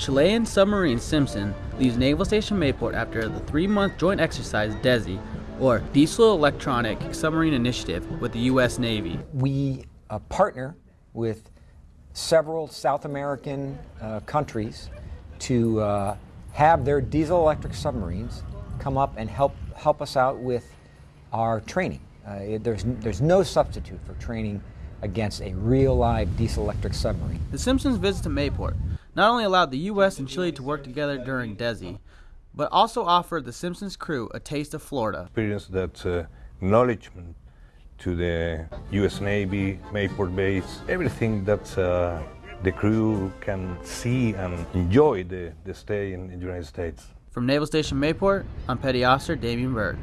Chilean submarine Simpson leaves Naval Station Mayport after the three-month joint exercise DESI, or Diesel Electronic Submarine Initiative, with the U.S. Navy. We uh, partner with several South American uh, countries to uh, have their diesel electric submarines come up and help help us out with our training. Uh, there's there's no substitute for training against a real live diesel electric submarine. The Simpsons visit to Mayport not only allowed the U.S. and Chile to work together during DESI, but also offered the Simpsons crew a taste of Florida. Experience that uh, acknowledgement to the U.S. Navy, Mayport base, everything that uh, the crew can see and enjoy the, the stay in the United States. From Naval Station Mayport, I'm Petty Officer Damien Bird.